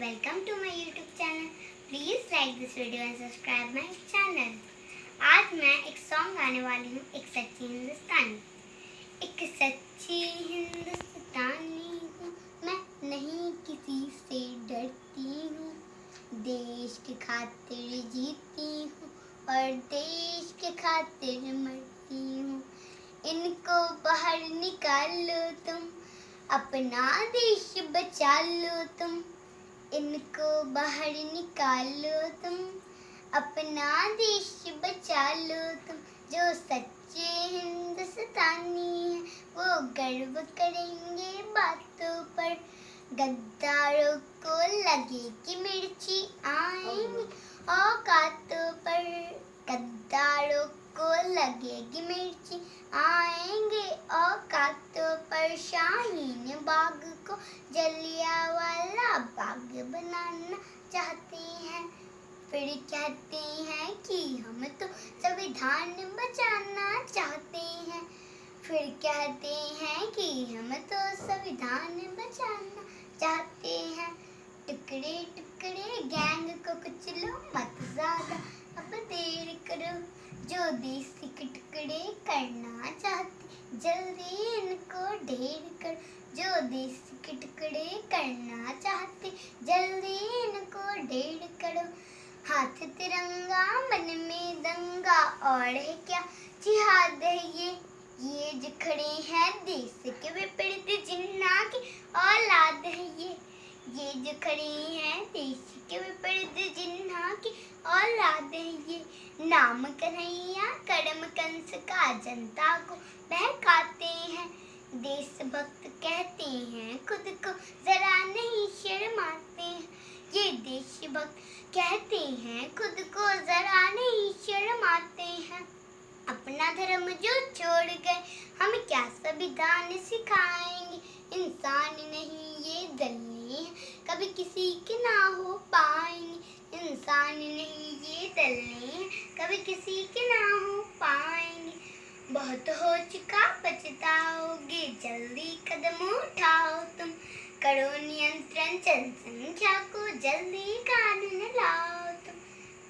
Welcome to my YouTube channel please like this video and subscribe my channel. आज मैं एक song गाने वाली हूँ, एक सच्ची हिंदुस्तानी। एक सच्ची हिंदुस्तानी हूँ। मैं नहीं किसी से डरती हूँ। देश के खातिर जीती हूँ और देश के खातिर मरती हूँ। इनको बाहर निकालो तुम, अपना देश बचा लो तुम। इनको बाहर निकालो तुम, अपना देश बचा लो तुम। जो सच्चे हिंदुस्तानी हैं, वो गर्व करेंगे बातों पर। गद्दारों को लगे कि मिर्ची आएँगी, औकातों पर। गद्दारों को लगेगी मिर्ची। आएँगे औकातों पर शाहीन बाग को। जलियावाला बाग बनाना चाहते हैं। फिर कहते हैं कि हम तो संविधान बचाना चाहते हैं। फिर कहते हैं कि हम तो संविधान बचाना चाहते हैं। टुकड़े टुकड़े गैंग को कुचलो मत ज़्यादा जो देश के टुकड़े करना चाहते जल्दी इनको ढेर कर। जो देश के टुकड़े करना चाहते, जल्दी इनको ढेर करो। हाथ तिरंगा, मन में दंगा, और है क्या? जिहाद है ये। ये जो खड़े हैं देश के विपरीत जिन्ना ये जो खड़ी हैं, देश के विपरीत जिन्ना की औलाद है ये नाम कन्हैया करम कंस का जनता को बहकाते हैं। देशभक्त कहते हैं, खुद को जरा नहीं शर्माते हैं। ये देशभक्त कहते हैं, खुद को जरा नहीं शर्माते हैं। अपना धर्म जो छोड़ गए, हम क्या संविधान सिखाएँगे? इंसान नहीं, ये दलने कभी किसी के ना हो पाएँगे इंसान नहीं, ये दलने कभी किसी के ना हो पाएँगे बहुत हो चुका पछताओगे जल्दी कदम उठाओ तुम। करो नियंत्रण जनसंख्या को, जल्दी कानून लाओ तुम।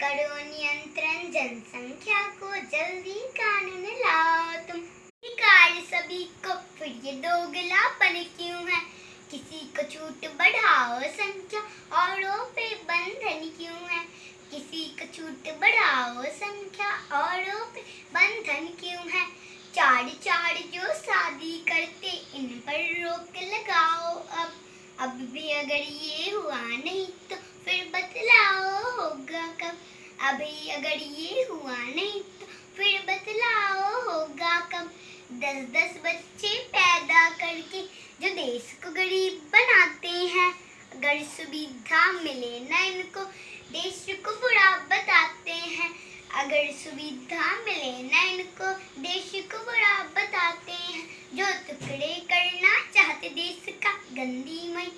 करो नियंत्रण जनसंख्या को, जल्दी कानून लाओ तुम। अधिकार सभी को, फिर ये दोगलापन क्यों है? किसी को छूट बढ़ाओ संख्या, औरों पे बंधन क्यों है? किसी को छूट बढ़ाओ संख्या, औरों पे बंधन क्यों है? चार चार जो शादी करते, इन पर रोक लगाओ अब। अब भी अगर ये हुआ नहीं तो फिर बतलाओ होगा कब? अभी अगर ये हुआ नहीं तो फिर बतलाओ होगा कब? दस दस बच्चे पैदा करके जो देश को गरीब बनाते हैं। अगर सुविधा मिले ना इनको, देश को बुरा बताते हैं। अगर सुविधा मिले ना इनको, देश को बुरा बताते हैं। जो टुकड़े करना चाहते, देश का गंदी मई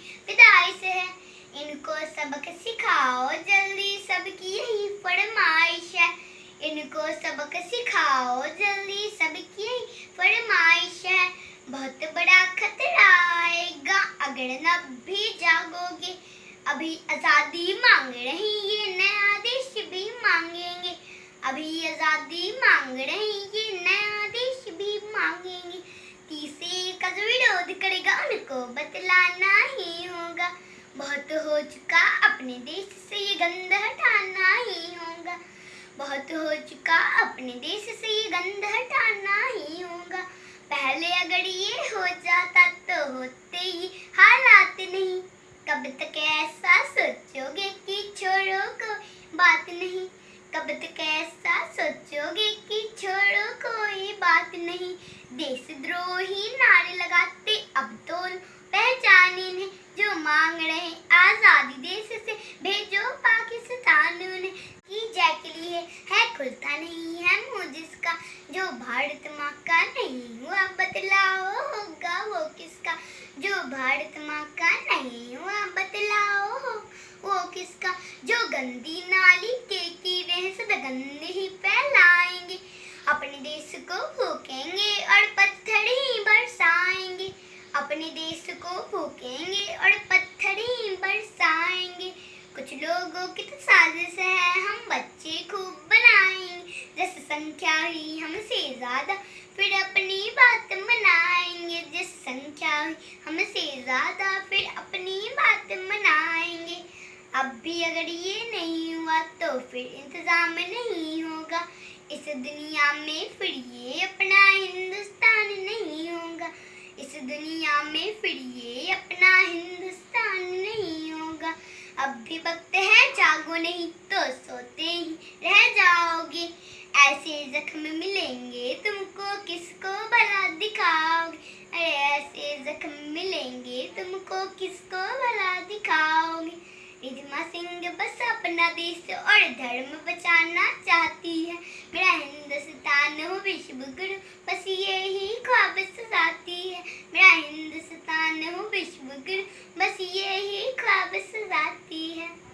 से है। इनको सबक सिखाओ जल्दी, सबकी यही फरमाइश है। इनको सबक सिखाओ जल्दी, सबकी यही फरमाइश है। बहुत बड़ा खतरा आएगा। अगर न भी जागोगे, अभी आज़ादी मांग रही ये नया देश भी मांगेंगे। अभी आज़ादी मांग रही ये नया देश भी मांगेंगे। तीसरे का जो विरोध करेगा, उनको बतलाना ही होगा। बहुत हो चुका अपने देश से ये गंद हटाना ही होगा। बहुत हो चुका अपने देश से ये गंद हटाना ही होगा। पहले अगर ये हो जाता तो होते ही हालात नहीं। कब तक ऐसा सोचोगे कि छोड़ो कोई बात नहीं। कब तक ऐसा सोचोगे कि छोड़ो कोई बात नहीं। देशद्रोही नारे लगाते अब तो पहचाने ने जो मांग रहे आज़ादी देश से भेजो पाकिस्तान ने की के है खुलता नहीं है मुँह जिसका। जो भारत माँ का नहीं। बतलाओ होगा वो किसका? जो भारत माँ का नहीं हुआ बतलाओ हो वो किसका? जो गंदी नाली के कीड़े हैं, सब गंदे ही फैलाएँगे। अपने देश को फूकेंगे और पत्थर ही बरसाएँगे। अपने देश को फूकेंगे और पत्थर ही बरसाएँगे। कुछ लोगों की तो साजिश है हुई हमसे ज़्यादा, फिर अपनी बात मनाएँगे जिस संख्या हमसे ज़्यादा फिर अपनी बात मनाएँगे। अब भी अगर ये नहीं हुआ तो फिर इंतज़ाम नहीं होगा। इस दुनिया में फिर ये अपना हिंदुस्तान नहीं होगा। इस दुनिया में फिर ये अपना हिंदुस्तान नहीं होगा। अब भी वक्त है, जागो नहीं तो सोते ही रह जाओगे। ऐसे जख्म मिलेंगे, तुमको किसको भला दिखाओगे? अरे, ऐसे जख्म मिलेंगे, तुमको किसको भला दिखाओगे? रिजमा सिंह बस अपना देश और धर्म बचाना चाहती है। मेरा हिंदुस्तान हो विश्व गुरु बस यही ख्वाब सजाती है। मेरा हिंदुस्तान हो विश्व गुरु बस यही ख्वाब सजाती है।